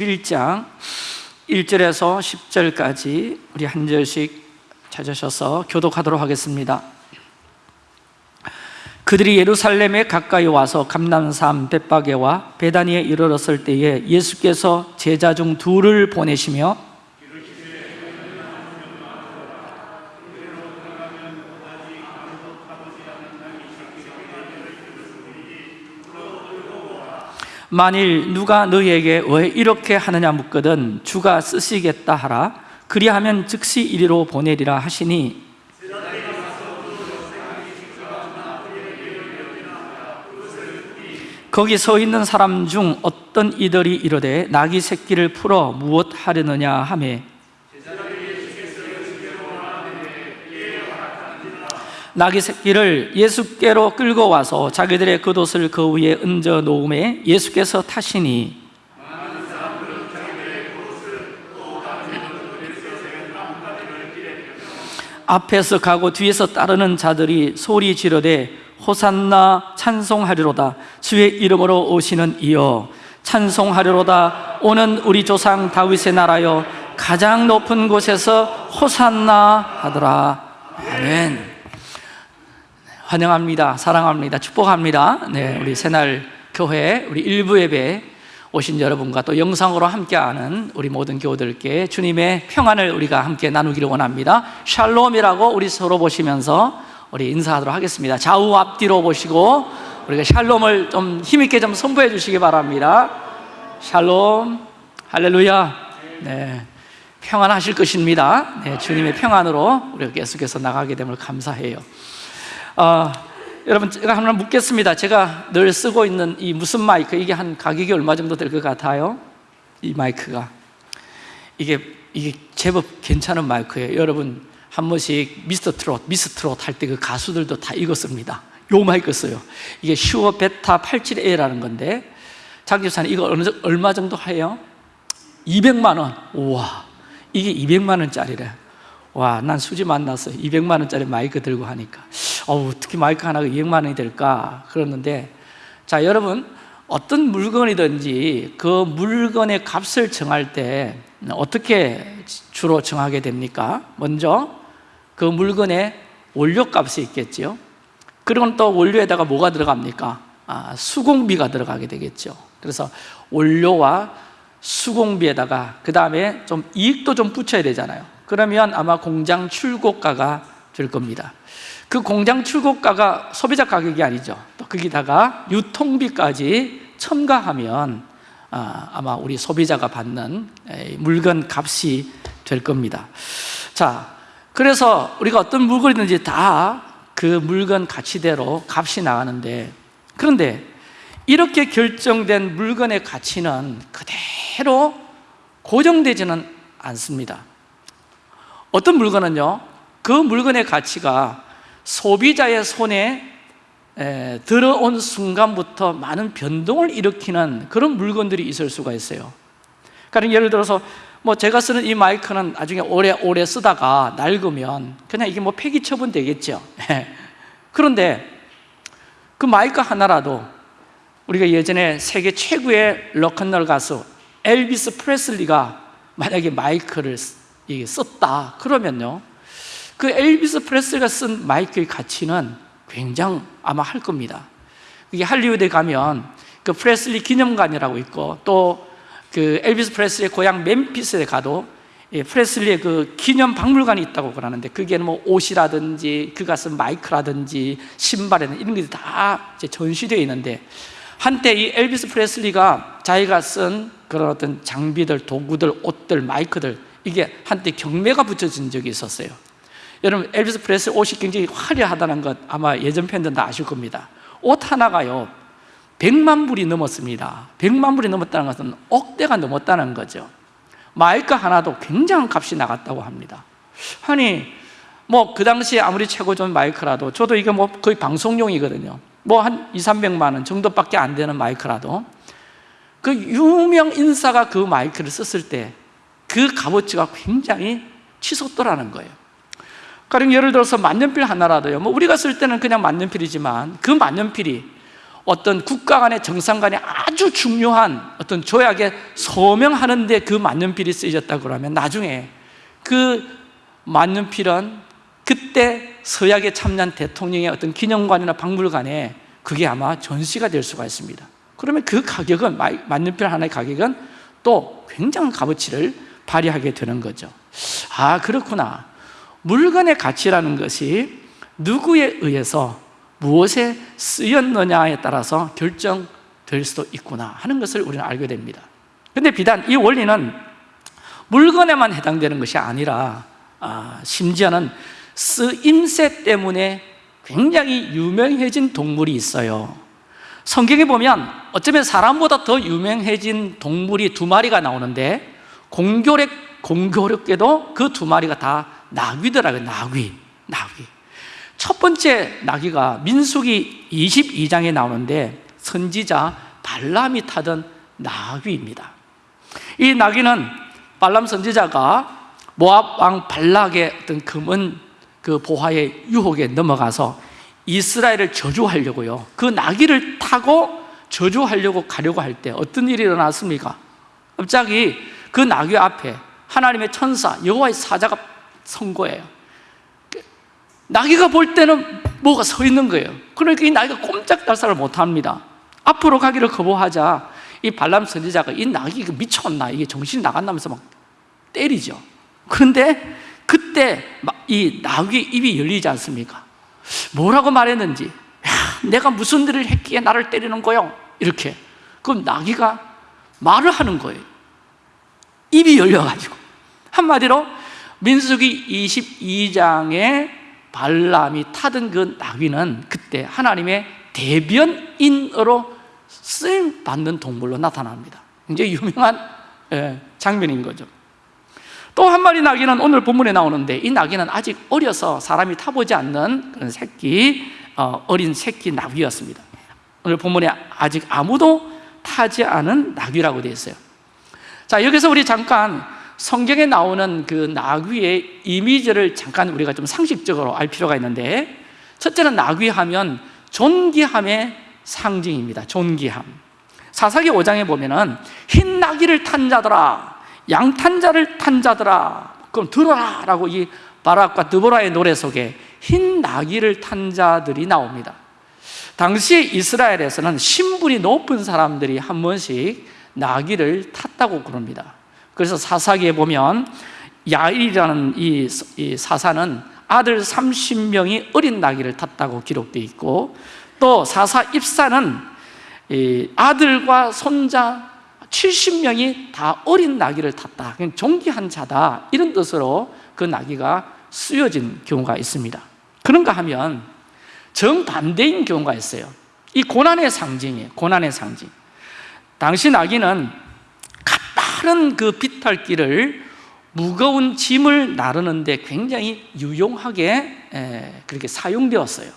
1장 1절에서 10절까지 우리 한 절씩 찾으셔서 교독하도록 하겠습니다. 그들이 예루살렘에 가까이 와서 감남산 벳바게와 베다니에 이르렀을 때에 예수께서 제자 중 둘을 보내시며 만일 누가 너희에게 왜 이렇게 하느냐 묻거든 주가 쓰시겠다 하라. 그리하면 즉시 이리로 보내리라 하시니. 거기 서 있는 사람 중 어떤 이들이 이르되 나귀 새끼를 풀어 무엇 하려느냐 하매 나귀 새끼를 예수께로 끌고 와서 자기들의 겉옷을 그 위에 얹어 놓음에 예수께서 타시니 앞에서 가고 뒤에서 따르는 자들이 소리 지르되 호산나 찬송하리로다. 주의 이름으로 오시는 이여 찬송하리로다. 오는 우리 조상 다윗의 나라여 가장 높은 곳에서 호산나 하더라. 아멘 환영합니다. 사랑합니다. 축복합니다. 네, 우리 새날 교회 우리 일부 예배 오신 여러분과 또 영상으로 함께하는 우리 모든 교우들께 주님의 평안을 우리가 함께 나누기를 원합니다. 샬롬이라고 우리 서로 보시면서 우리 인사하도록 하겠습니다. 좌우 앞뒤로 보시고 우리가 샬롬을 좀 힘있게 좀 선포해 주시기 바랍니다. 샬롬 할렐루야. 네, 평안하실 것입니다. 네, 주님의 평안으로 우리가 계속해서 나가게 됨을 감사해요 어, 여러분 제가 하나 묻겠습니다. 제가 늘 쓰고 있는 이 무슨 마이크? 이게 한 가격이 얼마 정도 될 것 같아요? 이 마이크가. 이게 이게 제법 괜찮은 마이크예요. 여러분 한 번씩 미스터 트롯, 미스 트롯 할 때 그 가수들도 다 이거 씁니다. 요 마이크 써요. 이게 Shure Beta 87A라는 건데 장집사님 이거 어느, 얼마 정도 해요? 200만 원. 우와. 이게 200만 원짜리래 와, 난 수지 맞았어 200만 원짜리 마이크 들고 하니까 어우, 특히 마이크 하나가 200만 원이 될까? 그러는데 자, 여러분 어떤 물건이든지 그 물건의 값을 정할 때 어떻게 주로 정하게 됩니까? 먼저 그 물건의 원료값이 있겠죠 그리고 또 원료에다가 뭐가 들어갑니까? 아, 수공비가 들어가게 되겠죠 그래서 원료와 수공비에다가 그 다음에 좀 이익도 좀 붙여야 되잖아요 그러면 아마 공장 출고가가 될 겁니다. 그 공장 출고가가 소비자 가격이 아니죠. 또 거기다가 유통비까지 첨가하면 아마 우리 소비자가 받는 물건 값이 될 겁니다. 자, 그래서 우리가 어떤 물건이든지 다 그 물건 가치대로 값이 나가는데 그런데 이렇게 결정된 물건의 가치는 그대로 고정되지는 않습니다 어떤 물건은요? 그 물건의 가치가 소비자의 손에 들어온 순간부터 많은 변동을 일으키는 그런 물건들이 있을 수가 있어요. 그러니까 예를 들어서 뭐 제가 쓰는 이 마이크는 나중에 오래오래 쓰다가 낡으면 그냥 이게 뭐 폐기 처분 되겠죠. 그런데 그 마이크 하나라도 우리가 예전에 세계 최고의 럭큰롤 가수 엘비스 프레슬리가 만약에 마이크를 썼다. 그러면요 그 엘비스 프레슬리가 쓴 마이크의 가치는 굉장히 아마 할 겁니다. 이게 할리우드에 가면 그 프레슬리 기념관이라고 있고 또 그 엘비스 프레슬리의 고향 멤피스에 가도 예, 프레슬리의 그 기념 박물관이 있다고 그러는데 그게는 뭐 옷이라든지 그가 쓴 마이크라든지 신발이라든지 이런 것들이 다 전시되어 있는데 한때 이 엘비스 프레슬리가 자기가 쓴 그런 어떤 장비들, 도구들, 옷들, 마이크들 이게 한때 경매가 붙여진 적이 있었어요. 여러분 엘비스 프레슬리 옷이 굉장히 화려하다는 것 아마 예전 팬들은 다 아실 겁니다. 옷 하나가요 100만 불이 넘었습니다. 100만 불이 넘었다는 것은 억대가 넘었다는 거죠. 마이크 하나도 굉장한 값이 나갔다고 합니다. 아니 뭐 그 당시에 아무리 최고 좋은 마이크라도 저도 이게 뭐 거의 방송용이거든요. 뭐 한 2, 300만 원 정도밖에 안 되는 마이크라도 그 유명 인사가 그 마이크를 썼을 때 그 값어치가 굉장히 치솟더라는 거예요. 가령 예를 들어서 만년필 하나라도요. 뭐 우리가 쓸 때는 그냥 만년필이지만 그 만년필이 어떤 국가 간의 정상 간의 아주 중요한 어떤 조약에 서명하는데 그 만년필이 쓰여졌다고 그러면 나중에 그 만년필은 그때 서약에 참여한 대통령의 어떤 기념관이나 박물관에 그게 아마 전시가 될 수가 있습니다. 그러면 그 가격은 마- 만년필 하나의 가격은 또 굉장한 값어치를 발휘하게 되는 거죠. 아 그렇구나. 물건의 가치라는 것이 누구에 의해서 무엇에 쓰였느냐에 따라서 결정될 수도 있구나 하는 것을 우리는 알게 됩니다. 근데 비단 이 원리는 물건에만 해당되는 것이 아니라 아, 심지어는 쓰임새 때문에 굉장히 유명해진 동물이 있어요. 성경에 보면 어쩌면 사람보다 더 유명해진 동물이 두 마리가 나오는데 공교롭, 공교롭게도 그 두 마리가 다 나귀더라고요 나귀, 나귀. 첫 번째 나귀가 민수기 22장에 나오는데 선지자 발람이 타던 나귀입니다. 이 나귀는 발람 선지자가 모압 왕 발락의 어떤 금은 그 보화의 유혹에 넘어가서 이스라엘을 저주하려고요. 그 나귀를 타고 저주하려고 가려고 할 때 어떤 일이 일어났습니까? 갑자기 그 나귀 앞에 하나님의 천사 여호와의 사자가 선 거예요. 나귀가 볼 때는 뭐가 서 있는 거예요. 그러니까 이 나귀가 꼼짝달싹을 못합니다. 앞으로 가기를 거부하자. 이 발람 선지자가 이 이거 미쳤나? 이게 정신이 나간다면서 막 때리죠. 그런데 그때 막이 나귀 입이 열리지 않습니까? 뭐라고 말했는지 야, 내가 무슨 일을 했기에 나를 때리는 거요? 이렇게. 그럼 나귀가 말을 하는 거예요 입이 열려가지고. 한마디로 민수기 22장에 발람이 타던 그 나귀는 그때 하나님의 대변인으로 쓰임 받는 동물로 나타납니다. 굉장히 유명한 예, 장면인 거죠. 또 한 마리 나귀는 오늘 본문에 나오는데 이 나귀는 아직 어려서 사람이 타보지 않는 그런 새끼 어, 어린 새끼 나귀였습니다. 오늘 본문에 아직 아무도 타지 않은 나귀라고 되어 있어요 자 여기서 우리 잠깐 성경에 나오는 그 나귀의 이미지를 잠깐 우리가 좀 상식적으로 알 필요가 있는데 첫째는 나귀 하면 존귀함의 상징입니다. 존귀함. 사사기 5장에 보면은 흰 나귀를 탄 자들아 양탄 자를 탄 자들아 그럼 들어라 라고 이 바락과 드보라의 노래 속에 흰 나귀를 탄 자들이 나옵니다. 당시 이스라엘에서는 신분이 높은 사람들이 한 번씩 나귀를 탔다고 그럽니다. 그래서 사사기에 보면 야일이라는 이, 이 사사는 아들 30명이 어린 나귀를 탔다고 기록되어 있고 또 사사 입사는 이 아들과 손자 70명이 다 어린 나귀를 탔다. 그냥 존귀한 자다. 이런 뜻으로 그 나귀가 쓰여진 경우가 있습니다. 그런가 하면 정반대인 경우가 있어요. 이 고난의 상징이에요. 고난의 상징 당시 나귀는 가파른 그 비탈길을 무거운 짐을 나르는데 굉장히 유용하게 에, 그렇게 사용되었어요.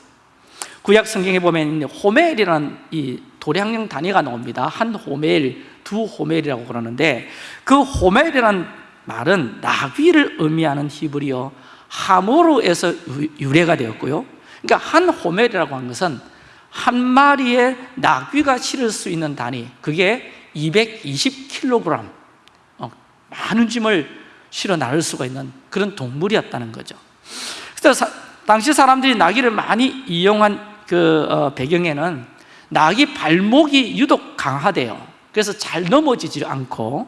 구약 성경에 보면 호멜이라는 이 도량령 단위가 나옵니다. 한 호멜, 두 호멜이라고 그러는데 그 호멜이라는 말은 나귀를 의미하는 히브리어 하모르에서 유래가 되었고요. 그러니까 한 호멜이라고 하는 것은 한 마리의 나귀가 실을 수 있는 단위 그게 220kg 어, 많은 짐을 실어 나를 수가 있는 그런 동물이었다는 거죠. 그래서 사, 당시 사람들이 나귀를 많이 이용한 그 어, 배경에는 나귀 발목이 유독 강하대요. 그래서 잘 넘어지지 않고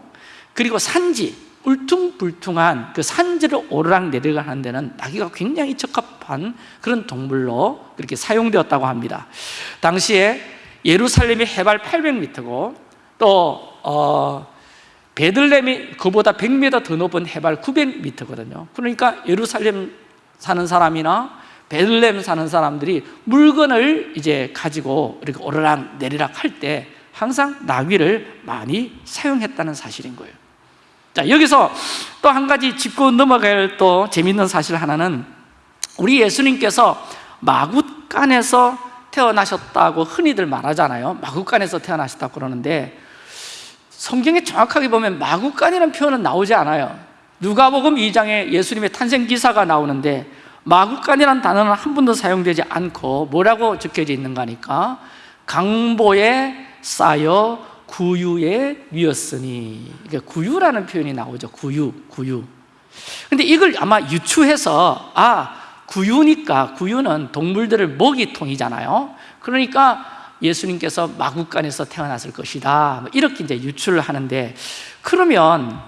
그리고 산지 울퉁불퉁한 그 산지를 오르락 내리락 하는 데는 나귀가 굉장히 적합한 그런 동물로 그렇게 사용되었다고 합니다. 당시에 예루살렘이 해발 800m고 또 어, 베들렘이 그보다 100m 더 높은 해발 900m거든요. 그러니까 예루살렘 사는 사람이나 베들렘 사는 사람들이 물건을 이제 가지고 이렇게 오르락 내리락 할 때 항상 나귀를 많이 사용했다는 사실인 거예요 자 여기서 또 한 가지 짚고 넘어갈 또 재밌는 사실 하나는 우리 예수님께서 마굿간에서 태어나셨다고 흔히들 말하잖아요. 마굿간에서 태어나셨다고 그러는데 성경에 정확하게 보면 마굿간이라는 표현은 나오지 않아요. 누가복음 2장에 예수님의 탄생 기사가 나오는데 마굿간이라는 단어는 한 번도 사용되지 않고 뭐라고 적혀져 있는가 하니까 강보에 쌓여 구유에 위었으니. 이게 구유라는 표현이 나오죠. 구유, 구유. 근데 이걸 아마 유추해서 아 구유니까 구유는 동물들을 먹이통이잖아요. 그러니까 예수님께서 마국간에서 태어났을 것이다. 뭐 이렇게 이제 유추를 하는데 그러면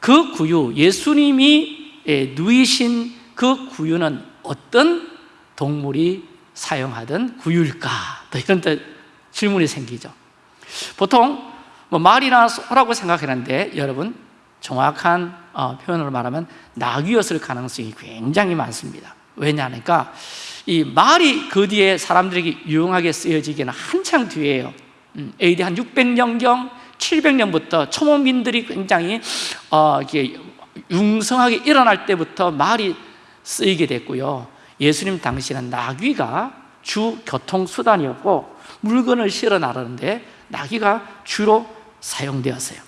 그 구유 예수님이 예, 누이신 그 구유는 어떤 동물이 사용하던 구유일까? 또 이런 데 질문이 생기죠. 보통 뭐 말이나 소라고 생각하는데 여러분 정확한 어, 표현으로 말하면 낙이었을 가능성이 굉장히 많습니다. 왜냐하니까 이 말이 그 뒤에 사람들에게 유용하게 쓰여지기는 한창 뒤에요. 음, AD 한 600년경 700년부터 초모민들이 굉장히 어, 이게 융성하게 일어날 때부터 말이 쓰이게 됐고요. 예수님 당시는 나귀가 주 교통수단이었고 물건을 실어 나르는데 나귀가 주로 사용되었어요.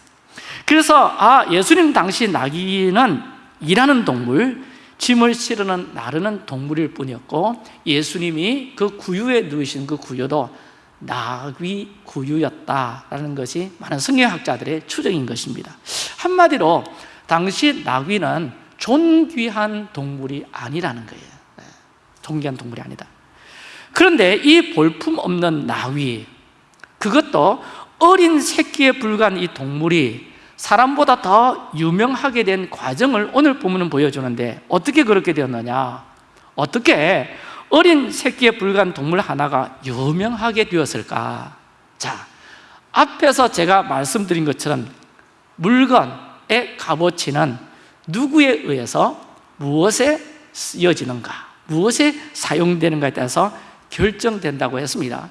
그래서 아 예수님 당시 나귀는 일하는 동물 짐을 실으는 나르는 동물일 뿐이었고 예수님이 그 구유에 누이신 그 구유도 나귀 구유였다라는 것이 많은 성경학자들의 추정인 것입니다. 한마디로 당시 나귀는 존귀한 동물이 아니라는 거예요. 네, 존귀한 동물이 아니다. 그런데 이 볼품 없는 나귀 그것도 어린 새끼에 불과한 이 동물이 사람보다 더 유명하게 된 과정을 오늘 본문은 보여주는데 어떻게 그렇게 되었느냐? 어떻게 어린 새끼에 불과한 동물 하나가 유명하게 되었을까? 자 앞에서 제가 말씀드린 것처럼 물건의 값어치는 누구에 의해서 무엇에 쓰여지는가 무엇에 사용되는가에 따라서 결정된다고 했습니다.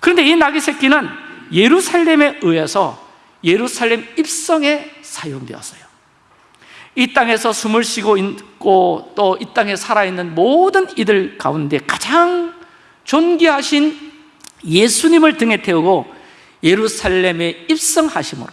그런데 이 나귀 새끼는 예루살렘에 의해서 예루살렘 입성에 사용되었어요. 이 땅에서 숨을 쉬고 있고 또 이 땅에 살아있는 모든 이들 가운데 가장 존귀하신 예수님을 등에 태우고 예루살렘에 입성하심으로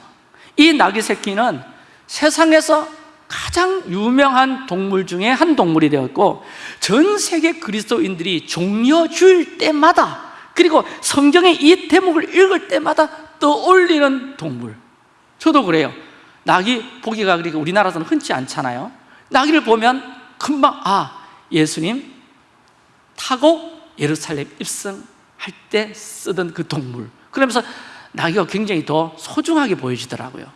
이 나귀 새끼는 세상에서 가장 유명한 동물 중에 한 동물이 되었고 전 세계 그리스도인들이 종려 줄 때마다 그리고 성경의 이 대목을 읽을 때마다 떠올리는 동물. 저도 그래요. 낙이 보기가 그렇게 우리나라에서는 흔치 않잖아요. 낙이를 보면 금방 아 예수님 타고 예루살렘 입성할 때 쓰던 그 동물. 그러면서 낙이가 굉장히 더 소중하게 보여지더라고요.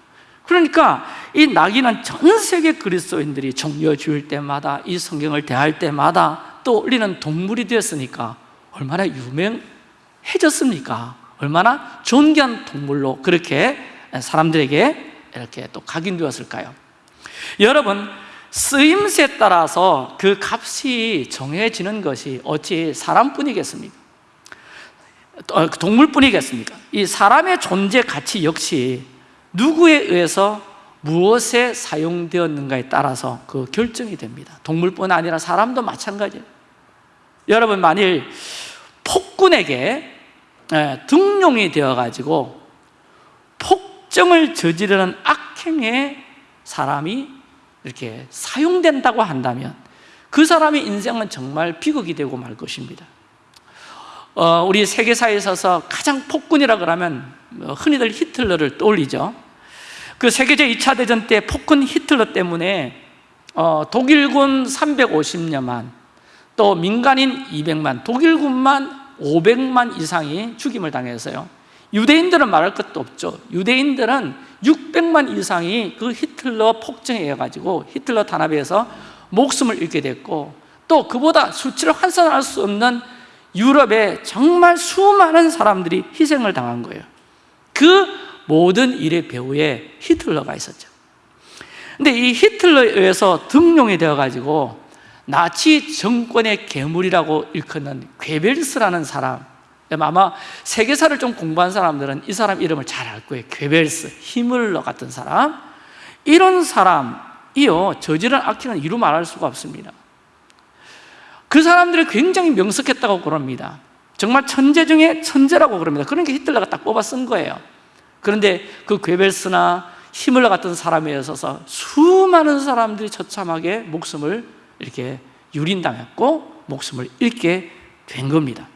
그러니까 이 낙이는 전 세계 그리스도인들이 종려 줄 때마다 이 성경을 대할 때마다 떠올리는 동물이 되었으니까 얼마나 유명 해졌습니까? 얼마나 존귀한 동물로 그렇게 사람들에게 이렇게 또 각인되었을까요? 여러분 쓰임새에 따라서 그 값이 정해지는 것이 어찌 사람뿐이겠습니까? 어, 동물뿐이겠습니까? 이 사람의 존재 가치 역시 누구에 의해서 무엇에 사용되었는가에 따라서 그 결정이 됩니다 동물뿐 아니라 사람도 마찬가지예요 여러분 만일 폭군에게 예, 등용이 되어가지고 폭정을 저지르는 악행에 사람이 이렇게 사용된다고 한다면 그 사람의 인생은 정말 비극이 되고 말 것입니다. 어, 우리 세계사에 있어서 가장 폭군이라 그러면 뭐 흔히들 히틀러를 떠올리죠. 그 세계제 2차 대전 때 폭군 히틀러 때문에 어, 독일군 350여만 또 민간인 200만 독일군만 500만 이상이 죽임을 당했어요. 유대인들은 말할 것도 없죠. 유대인들은 600만 이상이 그 히틀러 폭정에 의해 가지고 히틀러 탄압에 서 목숨을 잃게 됐고 또 그보다 수치를 환산할 수 없는 유럽에 정말 수많은 사람들이 희생을 당한 거예요. 그 모든 일의 배후에 히틀러가 있었죠. 근데 이 히틀러에 의해서 등용이 되어 가지고 나치 정권의 괴물이라고 일컫는 괴벨스라는 사람. 아마 세계사를 좀 공부한 사람들은 이 사람 이름을 잘 알 거예요. 괴벨스, 히물러 같은 사람. 이런 사람이요 저지른 악행은 이루 말할 수가 없습니다. 그 사람들이 굉장히 명석했다고 그럽니다. 정말 천재 중에 천재라고 그럽니다. 그러니까 히틀러가 딱 뽑아 쓴 거예요. 그런데 그 괴벨스나 히물러 같은 사람에 있어서 수많은 사람들이 처참하게 목숨을 이렇게 유린당했고 목숨을 잃게 된 겁니다.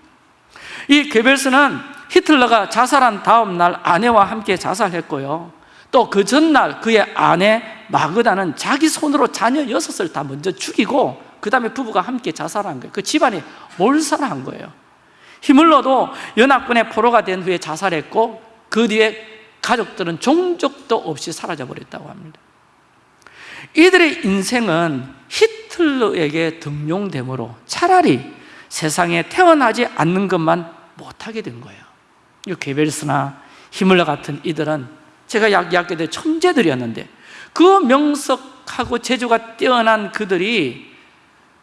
이 괴벨스는 히틀러가 자살한 다음 날 아내와 함께 자살했고요. 또 그 전날 그의 아내 마그다는 자기 손으로 자녀 여섯을 다 먼저 죽이고 그 다음에 부부가 함께 자살한 거예요. 그 집안이 몰살한 거예요. 히물러도 연합군의 포로가 된 후에 자살했고 그 뒤에 가족들은 종족도 없이 사라져 버렸다고 합니다 이들의 인생은 히틀러에게 등용되므로 차라리 세상에 태어나지 않는 것만 못하게 된 거예요 이 게벨스나 히물러 같은 이들은 제가 이야기할 때 천재들이었는데 그 명석하고 재주가 뛰어난 그들이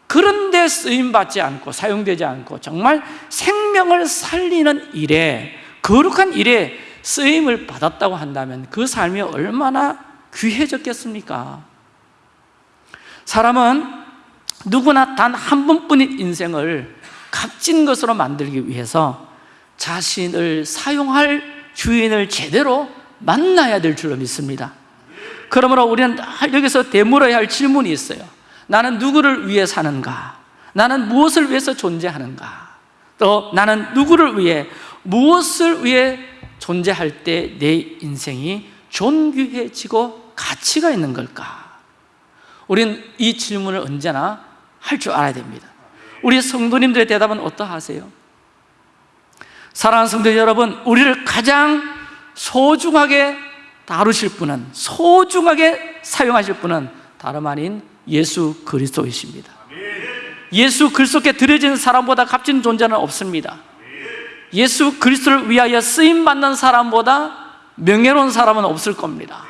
그런데 쓰임받지 않고 사용되지 않고 정말 생명을 살리는 일에 거룩한 일에 쓰임을 받았다고 한다면 그 삶이 얼마나 귀해졌겠습니까? 사람은 누구나 단 한 번뿐인 인생을 값진 것으로 만들기 위해서 자신을 사용할 주인을 제대로 만나야 될 줄로 믿습니다 그러므로 우리는 여기서 되물어야 할 질문이 있어요 나는 누구를 위해 사는가? 나는 무엇을 위해서 존재하는가? 또 나는 누구를 위해 무엇을 위해 존재할 때 내 인생이 존귀해지고 가치가 있는 걸까? 우리는 이 질문을 언제나 할 줄 알아야 됩니다. 우리 성도님들의 대답은 어떠하세요? 사랑하는 성도 여러분 우리를 가장 소중하게 다루실 분은 소중하게 사용하실 분은 다름 아닌 예수 그리스도이십니다. 예수 그리스도께 드려진 사람보다 값진 존재는 없습니다. 예수 그리스도를 위하여 쓰임받는 사람보다 명예로운 사람은 없을 겁니다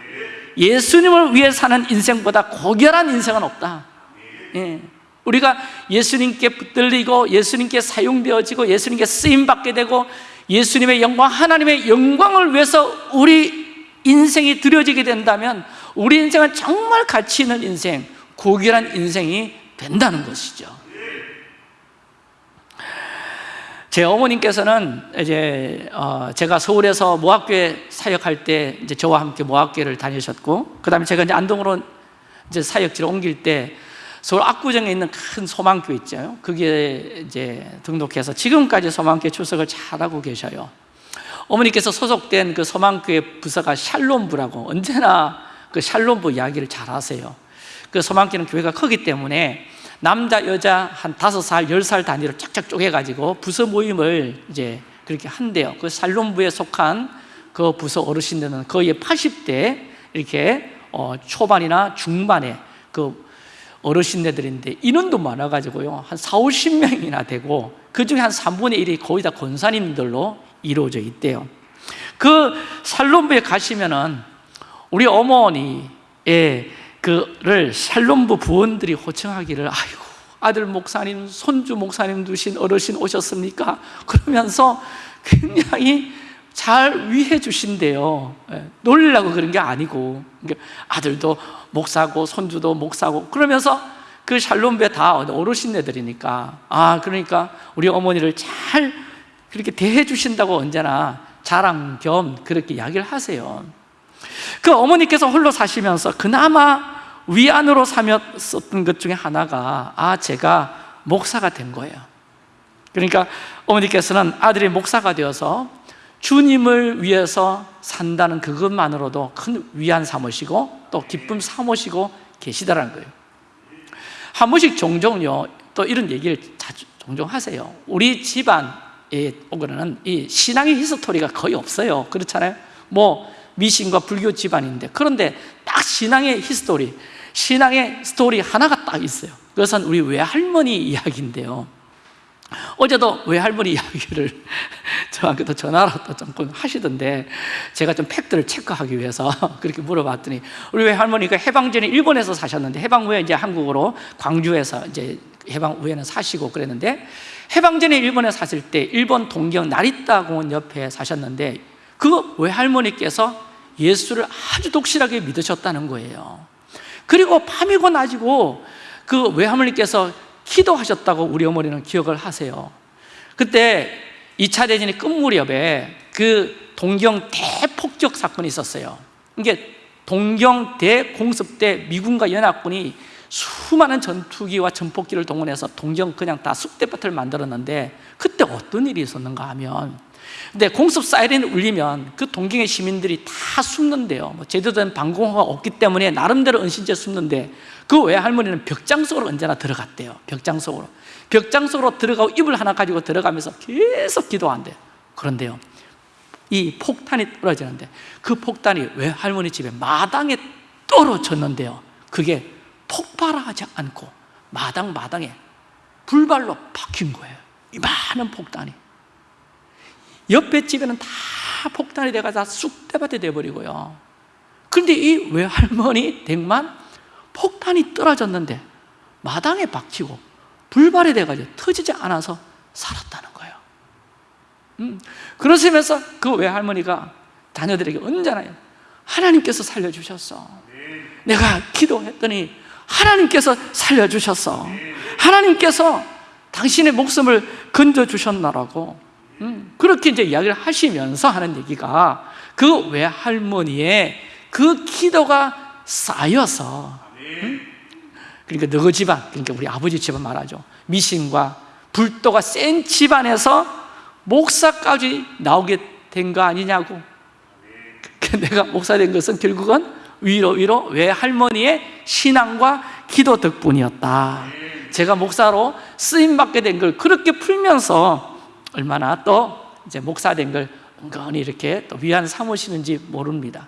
예수님을 위해 사는 인생보다 고결한 인생은 없다 예. 우리가 예수님께 붙들리고 예수님께 사용되어지고 예수님께 쓰임받게 되고 예수님의 영광, 하나님의 영광을 위해서 우리 인생이 드려지게 된다면 우리 인생은 정말 가치 있는 인생, 고귀한 인생이 된다는 것이죠 제 어머님께서는 이제 어 제가 서울에서 모학교에 사역할 때 이제 저와 함께 모학교를 다니셨고 그다음에 제가 이제 안동으로 이제 사역지를 옮길 때 서울 압구정에 있는 큰 소망교 있죠. 그게 이제 등록해서 지금까지 소망교회 출석을 잘하고 계셔요. 어머니께서 소속된 그 소망교회 부서가 샬롬부라고 언제나 그 샬롬부 이야기를 잘 하세요. 그 소망교회는 교회가 크기 때문에 남자 여자 한 다섯 살, 열 살 단위로 쫙쫙 쪼개가지고 부서 모임을 이제 그렇게 한대요. 그 살롬부에 속한 그 부서 어르신들은 거의 80대 이렇게 어 초반이나 중반에 그 어르신네들인데 인원도 많아가지고요 한 4, 50명이나 되고 그 중에 한 3분의 1이 거의 다 권사님들로 이루어져 있대요 그 살롬부에 가시면은 우리 어머니의 그를 샬롬부 부원들이 호청하기를 아이고 아들 목사님, 손주 목사님 두신 어르신 오셨습니까? 그러면서 굉장히 잘 위해 주신대요. 예, 놀리려고 그런 게 아니고. 그러니까 아들도 목사고 손주도 목사고 그러면서 그 샬롬배 다 어르신네들이니까. 아 그러니까 우리 어머니를 잘 그렇게 대해 주신다고 언제나 자랑 겸 그렇게 이야기를 하세요 그 어머니께서 홀로 사시면서 그나마 위안으로 삼았었던 것 중에 하나가 아 제가 목사가 된 거예요. 그러니까 어머니께서는 아들이 목사가 되어서 주님을 위해서 산다는 그것만으로도 큰 위안 삼으시고 또 기쁨 삼으시고 계시다는 거예요. 한 번씩 종종요 또 이런 얘기를 자주 종종 하세요. 우리 집안에 오거는 이 신앙의 history가 거의 없어요. 그렇잖아요. 뭐 미신과 불교 집안인데 그런데 딱 신앙의 history 신앙의 스토리 하나가 딱 있어요. 그것은 우리 외할머니 이야기인데요. 어제도 외할머니 이야기를 저한테 전화로 또 하시던데 제가 좀 팩트를 체크하기 위해서 그렇게 물어봤더니 우리 외할머니가 해방 전에 일본에서 사셨는데 해방 후에 이제 한국으로 광주에서 이제 해방 후에는 사시고 그랬는데 해방 전에 일본에 사실 때 일본 동경 나리타 공원 옆에 사셨는데 그 외할머니께서 예수를 아주 독실하게 믿으셨다는 거예요. 그리고 밤이고 낮이고 그 외할머니께서 기도하셨다고 우리 어머니는 기억을 하세요. 그때 2차 대전의 끝무렵에 그 동경 대폭격 사건이 있었어요. 이게 동경 대공습 때 미군과 연합군이 수많은 전투기와 전폭기를 동원해서 동경 그냥 다 쑥대밭을 만들었는데 그때 어떤 일이 있었는가 하면 근데 공습 사이렌이 울리면 그 동경의 시민들이 다 숨는데요. 뭐 제대로 된 방공호가 없기 때문에 나름대로 은신처에 숨는데 그 외할머니는 벽장 속으로 언제나 들어갔대요. 벽장 속으로. 벽장 속으로 들어가고 이불 하나 가지고 들어가면서 계속 기도한대요 그런데요. 이 폭탄이 떨어지는데 그 폭탄이 외할머니 집에 마당에 떨어졌는데요. 그게 폭발하지 않고 마당 마당에 불발로 박힌 거예요. 이 많은 폭탄이 옆에 집에는 다 폭탄이 다 쑥대밭이 돼버리고요. 그런데 이 외할머니 댁만 폭탄이 떨어졌는데 마당에 박히고 불발이 돼가지고 터지지 않아서 살았다는 거예요. 음, 그러시면서 그 외할머니가 자녀들에게 언제나 하나님께서 살려주셨어. 내가 기도했더니 하나님께서 살려주셨어. 하나님께서 당신의 목숨을 건져주셨나라고. 음, 그렇게 이제 이야기를 하시면서 하는 얘기가 그 외할머니의 그 기도가 쌓여서 음? 그러니까 너희 집안 그러니까 우리 아버지 집안 말하죠. 미신과 불도가 센 집안에서 목사까지 나오게 된 거 아니냐고. 그 내가 목사 된 것은 결국은 위로 위로 외할머니의 신앙과 기도 덕분이었다. 제가 목사로 쓰임 받게 된 걸 그렇게 풀면서 얼마나 또 이제 목사 된 걸 은근히 이렇게 또 위안 삼으시는지 모릅니다.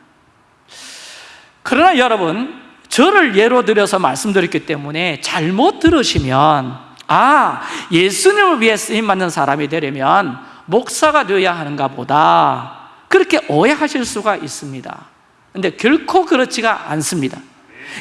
그러나 여러분 저를 예로 들어서 말씀드렸기 때문에 잘못 들으시면 아 예수님을 위해 쓰임받는 사람이 되려면 목사가 되어야 하는가 보다. 그렇게 오해하실 수가 있습니다. 근데 결코 그렇지가 않습니다.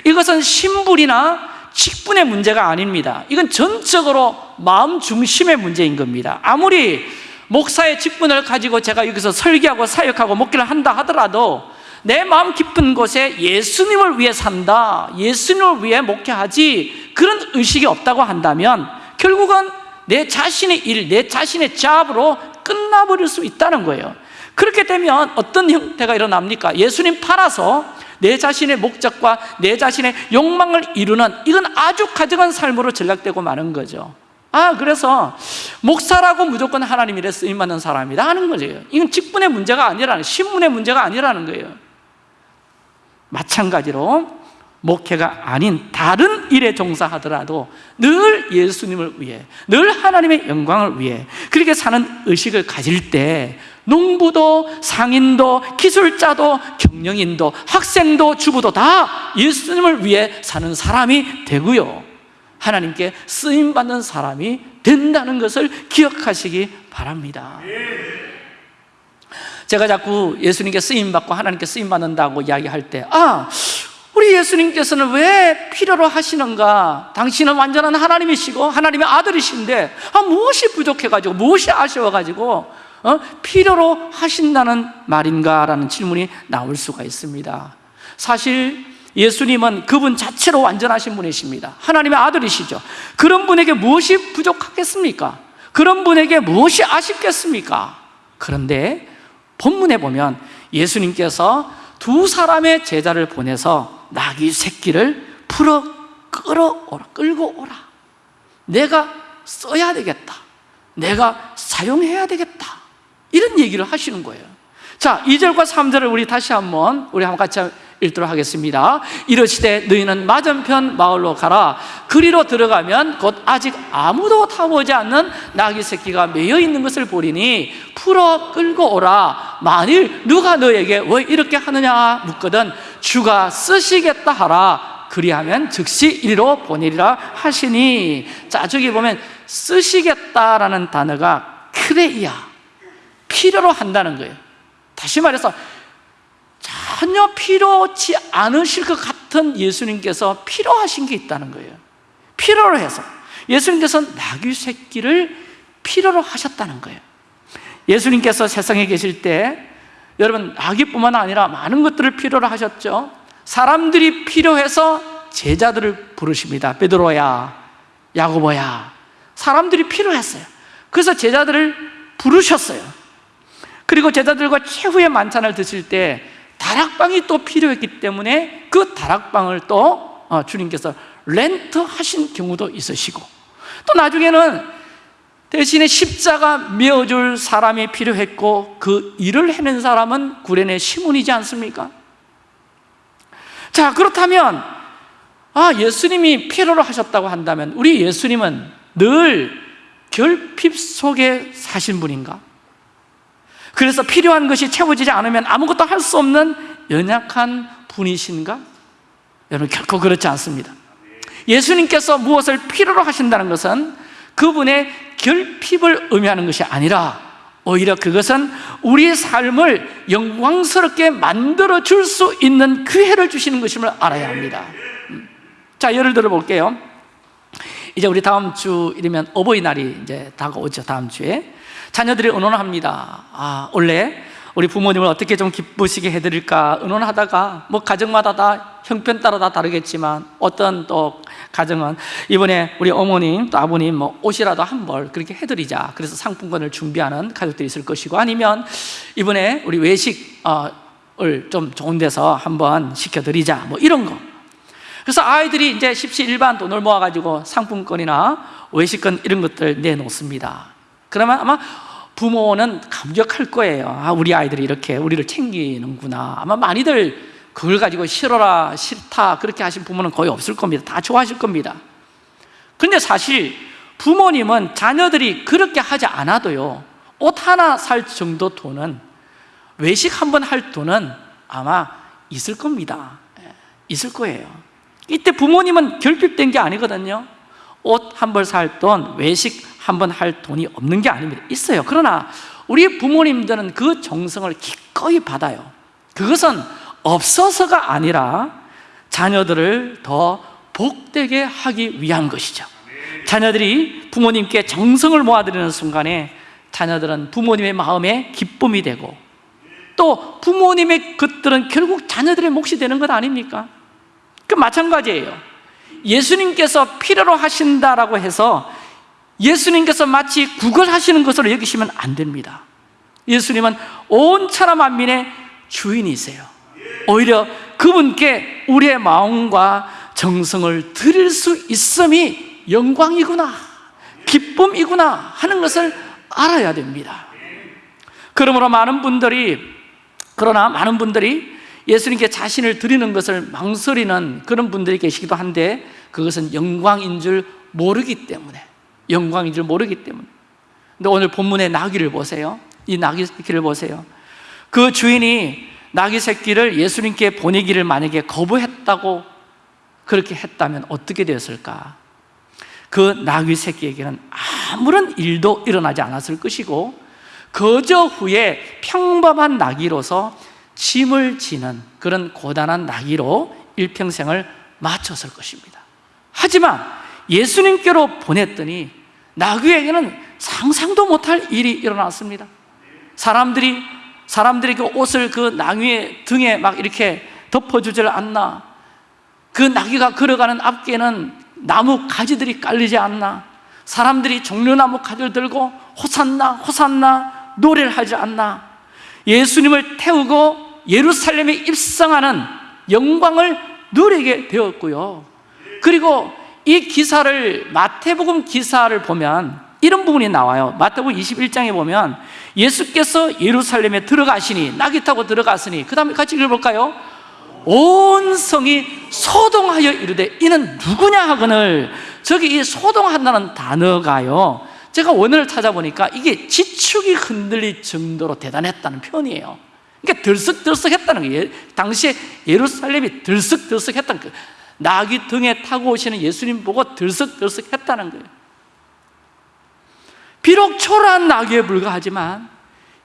이것은 신분이나 직분의 문제가 아닙니다. 이건 전적으로 마음 중심의 문제인 겁니다. 아무리 목사의 직분을 가지고 제가 여기서 설교하고 사역하고 목기를 한다 하더라도 내 마음 깊은 곳에 예수님을 위해 산다 예수님을 위해 목회하지 그런 의식이 없다고 한다면 결국은 내 자신의 일, 내 자신의 잡으로 끝나버릴 수 있다는 거예요. 그렇게 되면 어떤 형태가 일어납니까? 예수님 팔아서 내 자신의 목적과 내 자신의 욕망을 이루는 이건 아주 가정한 삶으로 전락되고 마는 거죠. 아 그래서 목사라고 무조건 하나님 일에 쓰임받는 사람이다 하는 거죠 이건 직분의 문제가 아니라는 신분의 문제가 아니라는 거예요. 마찬가지로 목회가 아닌 다른 일에 종사하더라도 늘 예수님을 위해 늘 하나님의 영광을 위해 그렇게 사는 의식을 가질 때 농부도 상인도 기술자도 경영인도 학생도 주부도 다 예수님을 위해 사는 사람이 되고요 하나님께 쓰임받는 사람이 된다는 것을 기억하시기 바랍니다 제가 자꾸 예수님께 쓰임받고 하나님께 쓰임받는다고 이야기할 때 아, 우리 예수님께서는 왜 필요로 하시는가? 당신은 완전한 하나님이시고 하나님의 아들이신데 아, 무엇이 부족해가지고 무엇이 아쉬워가지고 어? 필요로 하신다는 말인가? 라는 질문이 나올 수가 있습니다 사실 예수님은 그분 자체로 완전하신 분이십니다 하나님의 아들이시죠 그런 분에게 무엇이 부족하겠습니까? 그런 분에게 무엇이 아쉽겠습니까? 그런데 본문에 보면 예수님께서 두 사람의 제자를 보내서 나귀 새끼를 풀어 끌어오라 끌고 오라 내가 써야 되겠다 내가 사용해야 되겠다 이런 얘기를 하시는 거예요. 자 2절과 3절을 우리 다시 한번 우리 한번 같이 읽도록 하겠습니다. 이르시되 너희는 맞은편 마을로 가라. 그리로 들어가면 곧 아직 아무도 타보지 않는 나귀 새끼가 매여 있는 것을 보리니 풀어 끌고 오라. 만일 누가 너에게 왜 이렇게 하느냐 묻거든 주가 쓰시겠다 하라. 그리하면 즉시 이리로 보내리라 하시니. 자 저기 보면 쓰시겠다라는 단어가 크레이야 필요로 한다는 거예요. 다시 말해서 전혀 필요치 않으실 것 같은 예수님께서 필요하신 게 있다는 거예요. 필요로 해서. 예수님께서 나귀 새끼를 필요로 하셨다는 거예요. 예수님께서 세상에 계실 때 여러분 나귀뿐만 아니라 많은 것들을 필요로 하셨죠. 사람들이 필요해서 제자들을 부르십니다. 베드로야 야고보야. 사람들이 필요했어요. 그래서 제자들을 부르셨어요 그리고 제자들과 최후의 만찬을 드실 때 다락방이 또 필요했기 때문에 그 다락방을 또 어, 주님께서 렌트 하신 경우도 있으시고 또 나중에는 대신에 십자가 메어줄 사람이 필요했고 그 일을 해낸 사람은 구련의 시몬이지 않습니까? 자 그렇다면 아 예수님이 필요로 하셨다고 한다면 우리 예수님은 늘 결핍 속에 사신 분인가? 그래서 필요한 것이 채워지지 않으면 아무것도 할 수 없는 연약한 분이신가? 여러분 결코 그렇지 않습니다 예수님께서 무엇을 필요로 하신다는 것은 그분의 결핍을 의미하는 것이 아니라 오히려 그것은 우리 삶을 영광스럽게 만들어 줄 수 있는 기회를 주시는 것임을 알아야 합니다 음. 자 예를 들어 볼게요 이제 우리 다음 주 이르면 어버이날이 이제 다가오죠 다음 주에 자녀들이 의논합니다. 아 원래 우리 부모님을 어떻게 좀 기쁘시게 해드릴까 의논하다가 뭐 가정마다 다 형편 따라 다 다르겠지만 어떤 또 가정은 이번에 우리 어머님 또 아버님 뭐 옷이라도 한 벌 그렇게 해드리자. 그래서 상품권을 준비하는 가족들이 있을 것이고 아니면 이번에 우리 외식을 좀 좋은 데서 한번 시켜드리자. 뭐 이런 거. 그래서 아이들이 이제 십시일반 돈을 모아가지고 상품권이나 외식권 이런 것들 내놓습니다. 그러면 아마 부모는 감격할 거예요. 아 우리 아이들이 이렇게 우리를 챙기는구나. 아마 많이들 그걸 가지고 싫어라 싫다 그렇게 하신 부모는 거의 없을 겁니다. 다 좋아하실 겁니다. 근데 사실 부모님은 자녀들이 그렇게 하지 않아도요 옷 하나 살 정도 돈은 외식 한 번 할 돈은 아마 있을 겁니다. 예, 있을 거예요. 이때 부모님은 결핍된 게 아니거든요. 옷 한 벌 살 돈, 외식 한 번 할 돈이 없는 게 아닙니다. 있어요. 그러나 우리 부모님들은 그 정성을 기꺼이 받아요. 그것은 없어서가 아니라 자녀들을 더 복되게 하기 위한 것이죠. 자녀들이 부모님께 정성을 모아드리는 순간에 자녀들은 부모님의 마음에 기쁨이 되고 또 부모님의 것들은 결국 자녀들의 몫이 되는 것 아닙니까? 그 마찬가지예요. 예수님께서 필요로 하신다라고 해서 예수님께서 마치 구걸하시는 것으로 여기시면 안 됩니다. 예수님은 온 천하 만민의 주인이세요. 오히려 그분께 우리의 마음과 정성을 드릴 수 있음이 영광이구나 기쁨이구나 하는 것을 알아야 됩니다. 그러므로 많은 분들이 그러나 많은 분들이 예수님께 자신을 드리는 것을 망설이는 그런 분들이 계시기도 한데 그것은 영광인 줄 모르기 때문에 영광인 줄 모르기 때문에. 근데 오늘 본문의 나귀를 보세요. 이 나귀 새끼를 보세요. 그 주인이 나귀 새끼를 예수님께 보내기를 만약에 거부했다고 그렇게 했다면 어떻게 되었을까? 그 나귀 새끼에게는 아무런 일도 일어나지 않았을 것이고 거저 후에 평범한 나귀로서 짐을 지는 그런 고단한 나귀로 일평생을 마쳤을 것입니다. 하지만 예수님께로 보냈더니 나귀에게는 상상도 못할 일이 일어났습니다. 사람들이 사람들이 그 옷을 그 나귀의 등에 막 이렇게 덮어주질 않나. 그 나귀가 걸어가는 앞에는 나무 가지들이 깔리지 않나. 사람들이 종려나무 가지를 들고 호산나 호산나 노래를 하지 않나. 예수님을 태우고 예루살렘에 입성하는 영광을 누리게 되었고요. 그리고 이 기사를 마태복음 기사를 보면 이런 부분이 나와요. 마태복음 21장에 보면 예수께서 예루살렘에 들어가시니 낙이 타고 들어갔으니 그 다음에 같이 읽어볼까요? 온 성이 소동하여 이르되 이는 누구냐 하거늘 저기 이 소동한다는 단어가요. 제가 원어를 찾아보니까 이게 지축이 흔들릴 정도로 대단했다는 표현이에요. 그러니까 들썩들썩했다는 거예요 당시에 예루살렘이 들썩들썩했다는 낙이 등에 타고 오시는 예수님 보고 들썩들썩 했다는 거예요 비록 초라한 나귀에 불과하지만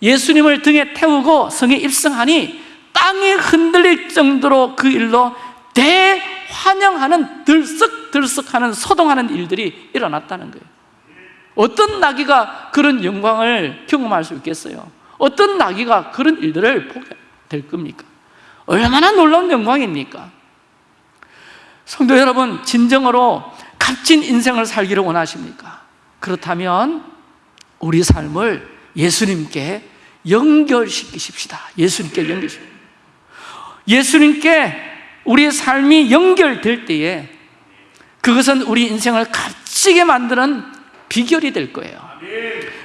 예수님을 등에 태우고 성에 입성하니 땅이 흔들릴 정도로 그 일로 대환영하는 들썩들썩하는 소동하는 일들이 일어났다는 거예요 어떤 나귀가 그런 영광을 경험할 수 있겠어요? 어떤 나귀가 그런 일들을 보게 될 겁니까? 얼마나 놀라운 영광입니까? 성도 여러분 진정으로 값진 인생을 살기를 원하십니까? 그렇다면 우리 삶을 예수님께 연결시키십시다. 예수님께 연결시킵니다 예수님께 우리의 삶이 연결될 때에 그것은 우리 인생을 값지게 만드는 비결이 될 거예요.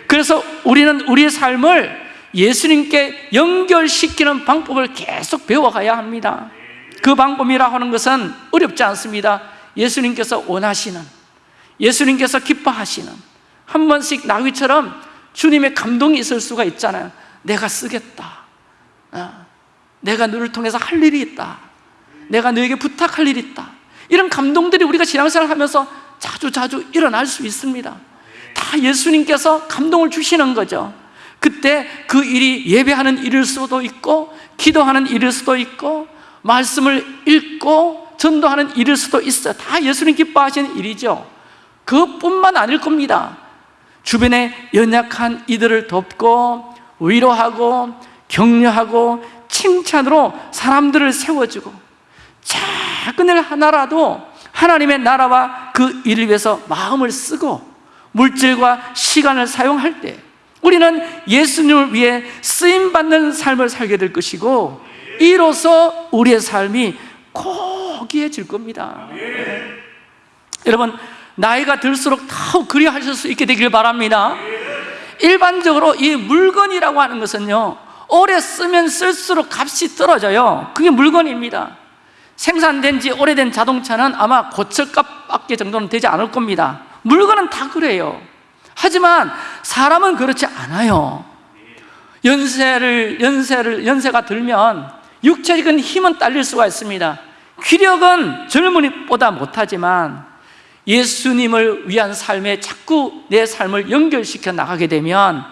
그래서 우리는 우리의 삶을 예수님께 연결시키는 방법을 계속 배워가야 합니다 그 방법이라 하는 것은 어렵지 않습니다. 예수님께서 원하시는 예수님께서 기뻐하시는 한 번씩 나귀처럼 주님의 감동이 있을 수가 있잖아요. 내가 쓰겠다. 어, 내가 너를 통해서 할 일이 있다. 내가 너에게 부탁할 일이 있다. 이런 감동들이 우리가 신앙생활 하면서 자주 자주 일어날 수 있습니다. 다 예수님께서 감동을 주시는 거죠. 그때 그 일이 예배하는 일일 수도 있고 기도하는 일일 수도 있고 말씀을 읽고 전도하는 일일 수도 있어요 다 예수님 기뻐하시는 일이죠. 그것뿐만 아닐 겁니다. 주변에 연약한 이들을 돕고 위로하고 격려하고 칭찬으로 사람들을 세워주고 작은 일 하나라도 하나님의 나라와 그 일을 위해서 마음을 쓰고 물질과 시간을 사용할 때 우리는 예수님을 위해 쓰임받는 삶을 살게 될 것이고 이로써 우리의 삶이 고귀해질 겁니다. 네. 여러분 나이가 들수록 더 그리하실 수 있게 되길 바랍니다. 일반적으로 이 물건이라고 하는 것은요 오래 쓰면 쓸수록 값이 떨어져요. 그게 물건입니다. 생산된 지 오래된 자동차는 아마 고철값밖에 정도는 되지 않을 겁니다. 물건은 다 그래요. 하지만 사람은 그렇지 않아요. 연세를, 연세를, 연세가 들면 육체적인 힘은 딸릴 수가 있습니다 귀력은 젊은이보다 못하지만 예수님을 위한 삶에 자꾸 내 삶을 연결시켜 나가게 되면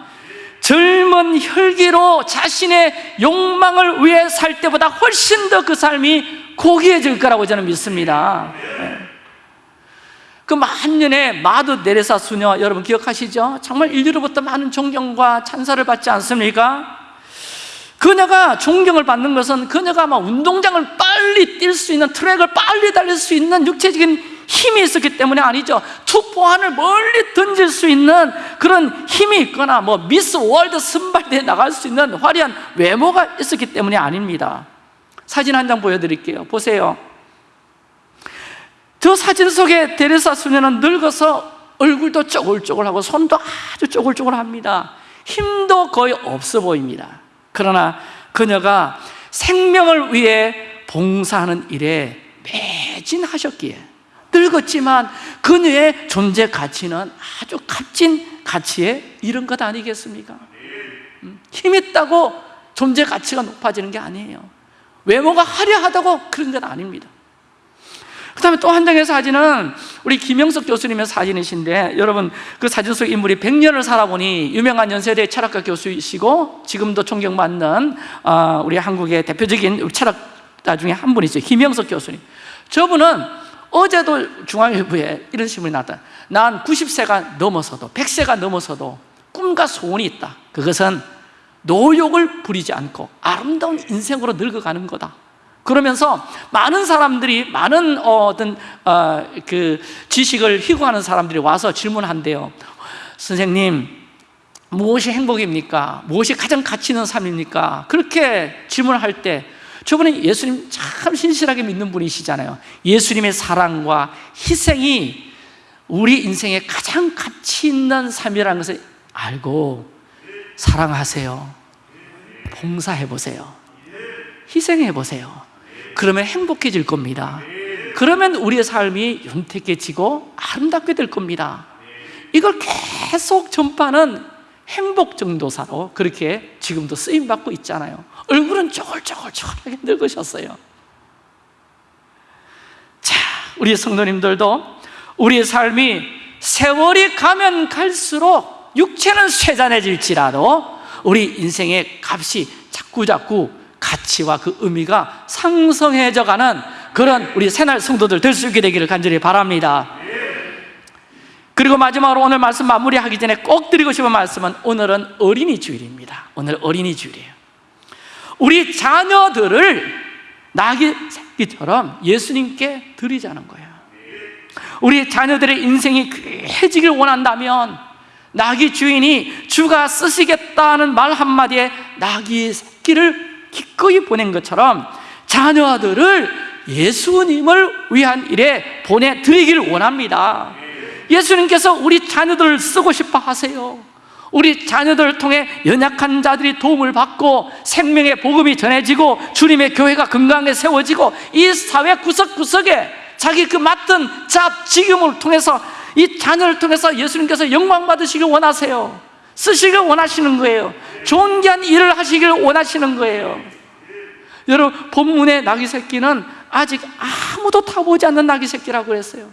젊은 혈기로 자신의 욕망을 위해 살 때보다 훨씬 더 그 삶이 고귀해질 거라고 저는 믿습니다 네. 그 만년의 마드 네레사 수녀 여러분 기억하시죠? 정말 인류로부터 많은 존경과 찬사를 받지 않습니까? 그녀가 존경을 받는 것은 그녀가 막 운동장을 빨리 뛸 수 있는 트랙을 빨리 달릴 수 있는 육체적인 힘이 있었기 때문에 아니죠. 투포환을 멀리 던질 수 있는 그런 힘이 있거나 뭐 미스 월드 선발대회 나갈 수 있는 화려한 외모가 있었기 때문에 아닙니다. 사진 한 장 보여드릴게요. 보세요. 저 사진 속에 데레사 수녀는 늙어서 얼굴도 쪼글쪼글하고 손도 아주 쪼글쪼글합니다. 힘도 거의 없어 보입니다 그러나 그녀가 생명을 위해 봉사하는 일에 매진하셨기에 늙었지만 그녀의 존재 가치는 아주 값진 가치에 이른 것 아니겠습니까? 음, 힘 있다고 존재 가치가 높아지는 게 아니에요 외모가 화려하다고 그런 건 아닙니다 그 다음에 또 한 장의 사진은 우리 김영석 교수님의 사진이신데 여러분 그 사진 속 인물이 100년을 살아보니 유명한 연세대 철학과 교수이시고 지금도 존경받는 어, 우리 한국의 대표적인 철학자 중에 한 분이죠. 김영석 교수님. 저분은 어제도 중앙일보에 이런 신문이 나왔다. 난 90세가 넘어서도 100세가 넘어서도 꿈과 소원이 있다. 그것은 노욕을 부리지 않고 아름다운 인생으로 늙어가는 거다 그러면서 많은 사람들이 많은 어, 어떤 어, 그 지식을 희구하는 사람들이 와서 질문한대요. 선생님, 무엇이 행복입니까? 무엇이 가장 가치 있는 삶입니까? 그렇게 질문할 때 저분은 예수님 참 신실하게 믿는 분이시잖아요. 예수님의 사랑과 희생이 우리 인생의 가장 가치 있는 삶이라는 것을 알고 사랑하세요. 봉사해 보세요. 희생해 보세요. 그러면 행복해질 겁니다. 그러면 우리의 삶이 윤택해지고 아름답게 될 겁니다. 이걸 계속 전파하는 행복 정도사로 그렇게 지금도 쓰임받고 있잖아요. 얼굴은 쪼글쪼글쪼글하게 늙으셨어요. 자, 우리 성도님들도 우리의 삶이 세월이 가면 갈수록 육체는 쇠잔해질지라도 우리 인생의 값이 자꾸자꾸 가치와 그 의미가 상성해져 가는 그런 우리 새날 성도들 될 수 있게 되기를 간절히 바랍니다. 그리고 마지막으로 오늘 말씀 마무리하기 전에 꼭 드리고 싶은 말씀은 오늘은 어린이 주일입니다. 오늘 어린이 주일이에요. 우리 자녀들을 나귀 새끼처럼 예수님께 드리자는 거예요. 우리 자녀들의 인생이 귀해지길 원한다면 나귀 주인이 주가 쓰시겠다는 말 한마디에 나귀 새끼를 기꺼이 보낸 것처럼 자녀들을 예수님을 위한 일에 보내드리기를 원합니다. 예수님께서 우리 자녀들을 쓰고 싶어 하세요. 우리 자녀들을 통해 연약한 자들이 도움을 받고 생명의 복음이 전해지고 주님의 교회가 건강하게 세워지고 이 사회 구석구석에 자기 그 맡은 잡, 직임을 통해서 이 자녀를 통해서 예수님께서 영광 받으시길 원하세요 쓰시길 원하시는 거예요. 존귀한 일을 하시길 원하시는 거예요. 여러분 본문의 나귀 새끼는 아직 아무도 타보지 않는 나귀 새끼라고 그랬어요.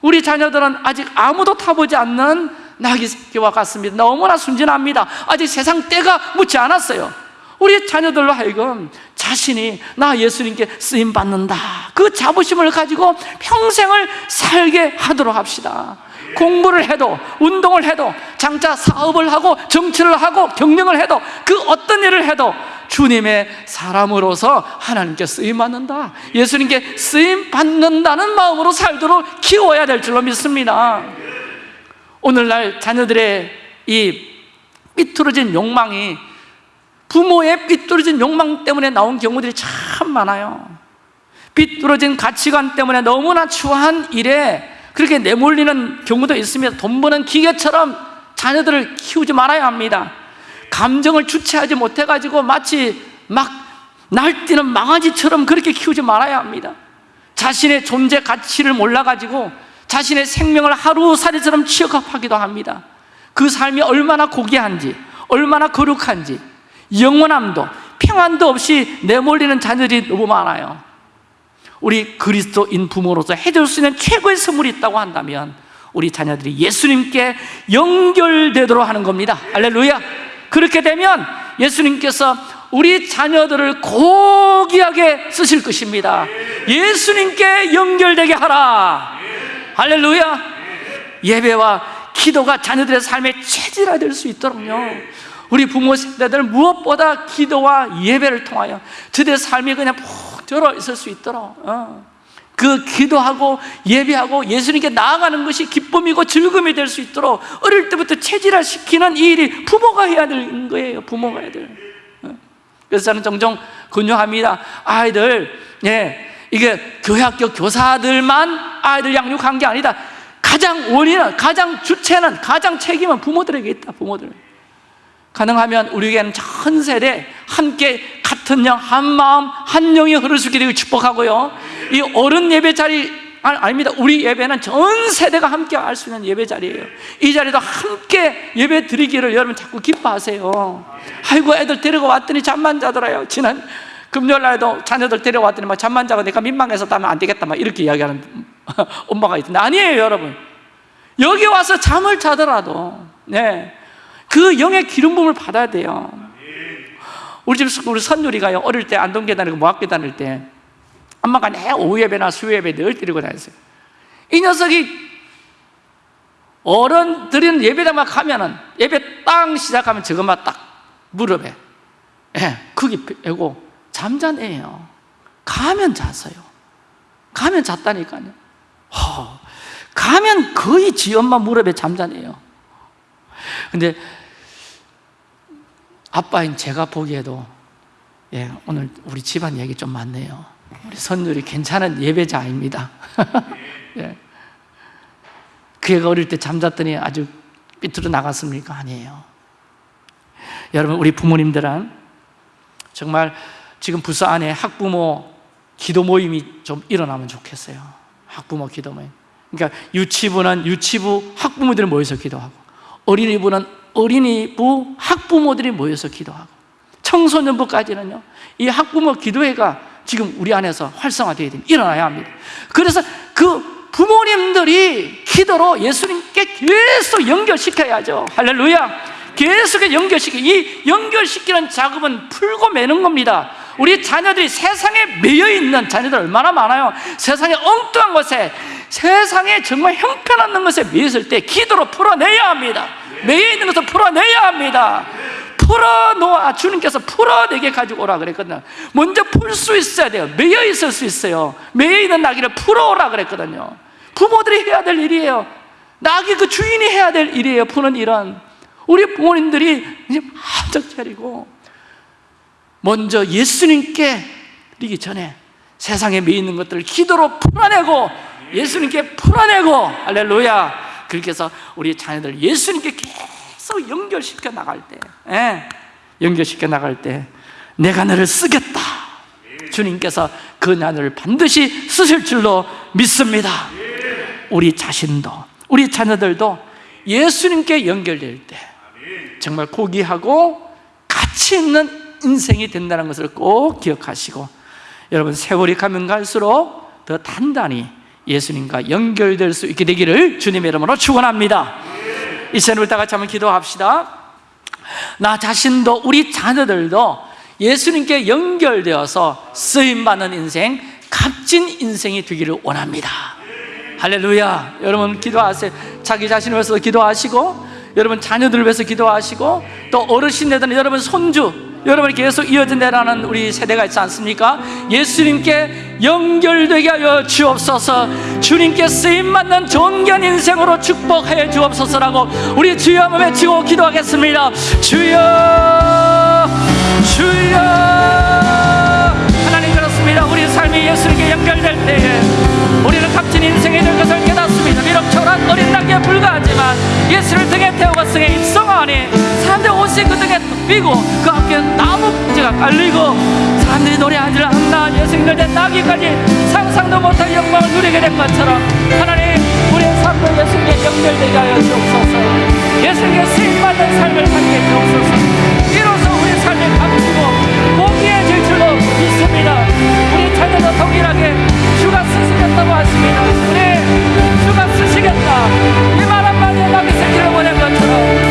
우리 자녀들은 아직 아무도 타보지 않는 나귀 새끼와 같습니다. 너무나 순진합니다. 아직 세상 때가 묻지 않았어요. 우리 자녀들로 하여금 자신이 나 예수님께 쓰임받는다. 그 자부심을 가지고 평생을 살게 하도록 합시다 공부를 해도 운동을 해도 장차 사업을 하고 정치를 하고 경영을 해도 그 어떤 일을 해도 주님의 사람으로서 하나님께 쓰임 받는다. 예수님께 쓰임 받는다는 마음으로 살도록 키워야 될 줄로 믿습니다. 오늘날 자녀들의 이 삐뚤어진 욕망이 부모의 삐뚤어진 욕망 때문에 나온 경우들이 참 많아요. 삐뚤어진 가치관 때문에 너무나 추한 일에 그렇게 내몰리는 경우도 있습니다. 돈 버는 기계처럼 자녀들을 키우지 말아야 합니다. 감정을 주체하지 못해가지고 마치 막 날뛰는 망아지처럼 그렇게 키우지 말아야 합니다. 자신의 존재 가치를 몰라가지고 자신의 생명을 하루살이처럼 취급하기도 합니다. 그 삶이 얼마나 고귀한지 얼마나 거룩한지 영원함도 평안도 없이 내몰리는 자녀들이 너무 많아요 우리 그리스도인 부모로서 해줄 수 있는 최고의 선물이 있다고 한다면 우리 자녀들이 예수님께 연결되도록 하는 겁니다. 할렐루야. 그렇게 되면 예수님께서 우리 자녀들을 고귀하게 쓰실 것입니다. 예수님께 연결되게 하라. 할렐루야. 예배와 기도가 자녀들의 삶의 체질화 될 수 있도록요. 우리 부모 세대들 무엇보다 기도와 예배를 통하여 저들의 삶이 그냥 푹 들어 있을 수 있도록 어. 그 기도하고 예배하고 예수님께 나아가는 것이 기쁨이고 즐거움이 될 수 있도록 어릴 때부터 체질화 시키는 이 일이 부모가 해야 되는 거예요 부모가 해야 돼요 어. 그래서 저는 종종 근용합니다 아이들 예, 이게 교회 학교 교사들만 아이들 양육한 게 아니다 가장 원인은 가장 주체는 가장 책임은 부모들에게 있다 부모들 가능하면 우리에게는 전 세대 함께 같은 영, 한 마음, 한 영이 흐를 수 있게 되고 축복하고요. 이 어른 예배 자리 아, 아닙니다. 우리 예배는 전 세대가 함께 할 수 있는 예배 자리예요. 이 자리도 함께 예배 드리기를 여러분 자꾸 기뻐하세요. 아이고 애들 데리고 왔더니 잠만 자더라요. 지난 금요일 날에도 자녀들 데려왔더니 막 잠만 자고 내가 민망해서 따면 안 되겠다 막 이렇게 이야기하는 엄마가 있던데. 아니에요 여러분. 여기 와서 잠을 자더라도 네. 그 영의 기름 부음을 받아야 돼요 우리 집 우리 선율이가요 어릴 때 안동계 다니고 모학교 다닐 때 엄마가 내 오후 예배나 수요 예배 늘 드리고 다녔어요. 이 녀석이 어른들은 예배당만 가면은 예배 땅 시작하면 저것만 딱 무릎에 예, 크기 빼고 잠자네요. 가면 잤어요. 가면 잤다니까요. 허, 가면 거의 지 엄마 무릎에 잠자네요. 근데 아빠인 제가 보기에도 예, 오늘 우리 집안 얘기 좀 많네요. 우리 선율이 괜찮은 예배자입니다. 예. 그 애가 어릴 때 잠잤더니 아주 삐뚤어 나갔습니까? 아니에요. 여러분 우리 부모님들은 정말 지금 부서 안에 학부모 기도 모임이 좀 일어나면 좋겠어요. 학부모 기도 모임. 그러니까 유치부는 유치부 학부모들이 모여서 기도하고 어린이부는 어린이부 학부모들이 모여서 기도하고 청소년부까지는요 이 학부모 기도회가 지금 우리 안에서 활성화되어야 됩니다. 일어나야 합니다. 그래서 그 부모님들이 기도로 예수님께 계속 연결시켜야죠. 할렐루야. 계속 연결시켜. 이 연결시키는 작업은 풀고 매는 겁니다. 우리 자녀들이 세상에 매여 있는 자녀들 얼마나 많아요. 세상에 엉뚱한 것에 세상에 정말 형편없는 것에 매였을 때 기도로 풀어내야 합니다 매여 있는 것을 풀어내야 합니다. 풀어놓아 주님께서 풀어내게 가지고 오라 그랬거든요. 먼저 풀 수 있어야 돼요. 매여 있을 수 있어요. 매여 있는 나귀를 풀어오라 그랬거든요. 부모들이 해야 될 일이에요. 나귀 그 주인이 해야 될 일이에요. 푸는 일은. 우리 부모님들이 이제 한적 차리고 먼저 예수님께 드리기 전에 세상에 매여 있는 것들을 기도로 풀어내고 예수님께 풀어내고. 할렐루야 그렇게 해서 우리 자녀들 예수님께 계속 연결시켜 나갈 때 예, 연결시켜 나갈 때 내가 너를 쓰겠다. 주님께서 그 자녀를 반드시 쓰실 줄로 믿습니다. 우리 자신도 우리 자녀들도 예수님께 연결될 때 정말 고귀하고 가치 있는 인생이 된다는 것을 꼭 기억하시고 여러분 세월이 가면 갈수록 더 단단히 예수님과 연결될 수 있게 되기를 주님의 이름으로 축원합니다. 이 시간 우리 다 같이 한번 기도합시다. 나 자신도 우리 자녀들도 예수님께 연결되어서 쓰임 받는 인생, 값진 인생이 되기를 원합니다. 할렐루야. 여러분 기도하세요. 자기 자신을 위해서 기도하시고 여러분 자녀들을 위해서 기도하시고 또 어르신들은 여러분 손주 여러분이 계속 이어진다라는 우리 세대가 있지 않습니까? 예수님께 연결되게 하여 주옵소서. 주님께 쓰임받는 존견 인생으로 축복해 주옵소서라고 우리 주여 한번 외치고 기도하겠습니다. 주여 주여. 하나님 그렇습니다. 우리 삶이 예수님께 연결될 때에 우리는 값진 인생이 될 것을 깨닫습니다 비록 초란 어린 나귀에 불과하지만 예수를 등에 태우고 승에 입성하니 사람들 옷이 그 등에 삐고 그 앞에 나무 부지가 깔리고 사람들이 노래하지를 않나 예수님을 된 나귀까지 상상도 못할 영광을 누리게 된 것처럼 하나님 우리의 삶도 예수님께 연결되게 하여 주옵소서. 예수님께 쓰임받는 삶을 살게 주옵소서. 이로써 우리 삶이 값지고 고귀해질 줄로 믿습니다. 우리 자녀도 동일하게 주가 쓰시겠다고 하십니다. 우리 주가 쓰시겠다. 이 말 한마디에 나게 새기를 보낸 것처럼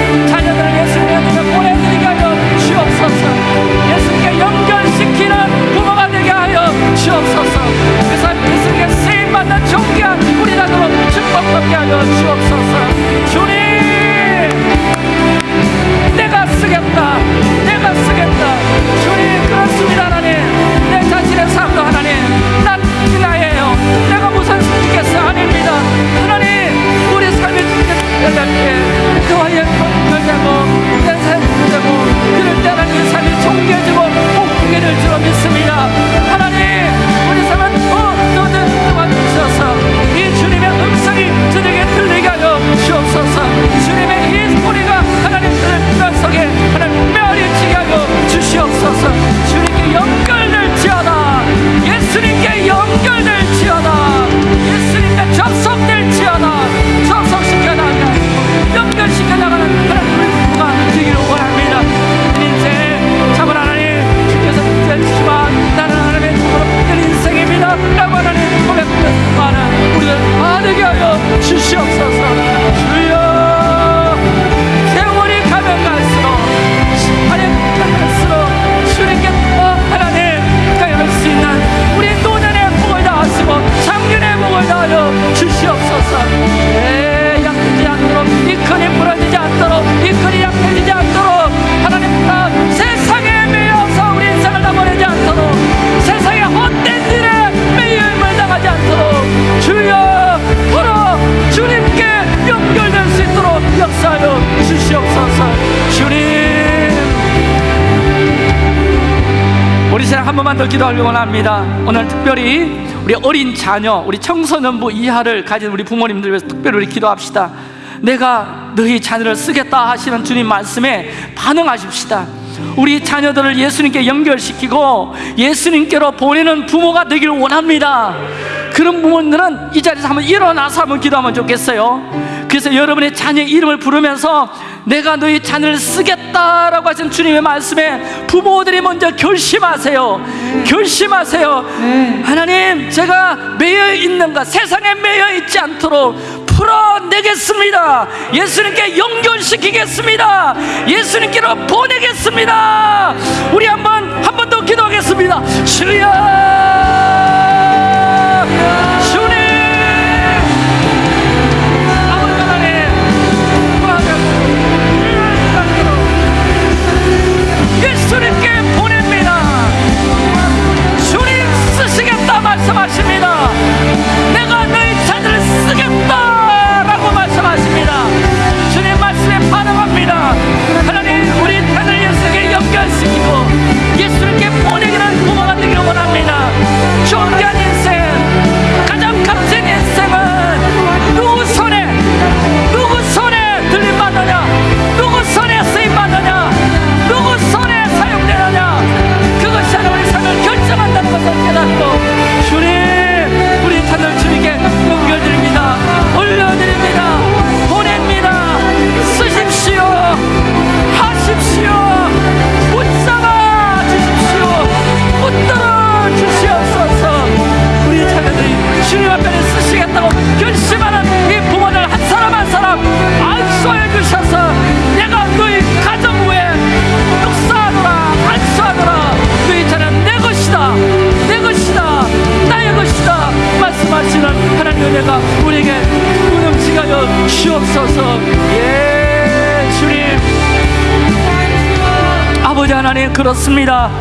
번만 더 기도하려고 합니다. 오늘 특별히 우리 어린 자녀 우리 청소년부 이하를 가진 우리 부모님들 위해서 특별히 우리 기도합시다. 내가 너희 자녀를 쓰겠다 하시는 주님 말씀에 반응하십시다. 우리 자녀들을 예수님께 연결시키고 예수님께로 보내는 부모가 되기를 원합니다. 그런 부모들은 이 자리에서 한번 일어나서 한번 기도하면 좋겠어요. 그래서 여러분의 자녀의 이름을 부르면서 내가 너희 자녀를 쓰겠다라고 하신 주님의 말씀에 부모들이 먼저 결심하세요. 결심하세요. 하나님 제가 매여 있는 것 세상에 매여 있지 않도록 풀어내겠습니다. 예수님께 연결시키겠습니다. 예수님께로 보내겠습니다. 우리 한번 한 번 더 기도하겠습니다. 주 그렇습니다.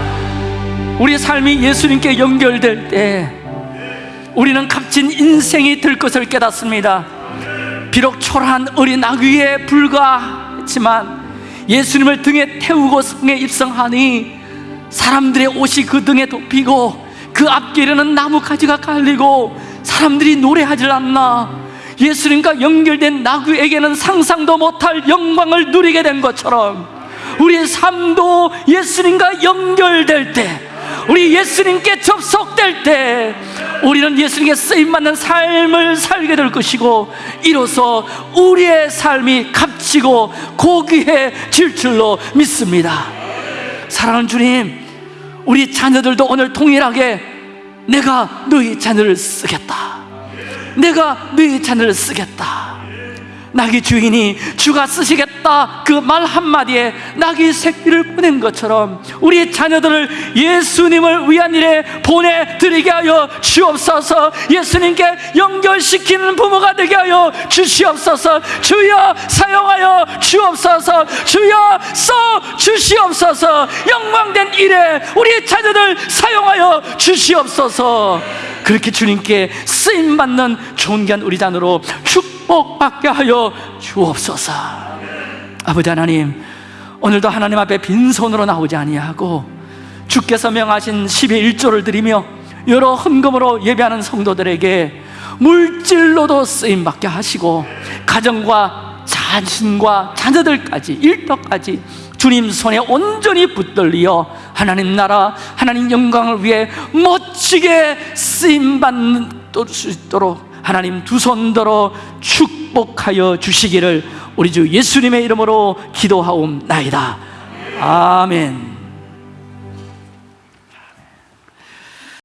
우리 삶이 예수님께 연결될 때 우리는 값진 인생이 될 것을 깨닫습니다. 비록 초라한 어린 아귀에 불과했지만 예수님을 등에 태우고 성에 입성하니 사람들의 옷이 그 등에 덮이고 그 앞길에는 나뭇가지가 깔리고 사람들이 노래하질 않나. 예수님과 연결된 나귀에게는 상상도 못할 영광을 누리게 된 것처럼 우리의 삶도 예수님과 연결될 때 우리 예수님께 접속될 때 우리는 예수님께 쓰임받는 삶을 살게 될 것이고 이로써 우리의 삶이 값지고 고귀해질 줄로 믿습니다. 사랑하는 주님 우리 자녀들도 오늘 동일하게 내가 너희 자녀를 쓰겠다. 내가 너희 자녀를 쓰겠다 나귀 주인이 주가 쓰시겠다 그 말 한마디에 나귀 새끼를 보낸 것처럼 우리 자녀들을 예수님을 위한 일에 보내드리게 하여 주옵소서. 예수님께 연결시키는 부모가 되게 하여 주시옵소서. 주여 사용하여 주옵소서. 주여 써 주시옵소서. 영광된 일에 우리 자녀들 사용하여 주시옵소서. 그렇게 주님께 쓰임받는 존귀한 우리 자녀로 축 복 받게 하여 주옵소서. 아버지 하나님 오늘도 하나님 앞에 빈손으로 나오지 아니하고 주께서 명하신 10의 1조를 드리며 여러 헌금으로 예배하는 성도들에게 물질로도 쓰임받게 하시고 가정과 자신과 자녀들까지 일터까지 주님 손에 온전히 붙들리어 하나님 나라 하나님 영광을 위해 멋지게 쓰임받는 수 있도록 하나님 두 손 들어 축복하여 주시기를 우리 주 예수님의 이름으로 기도하옵나이다. 아멘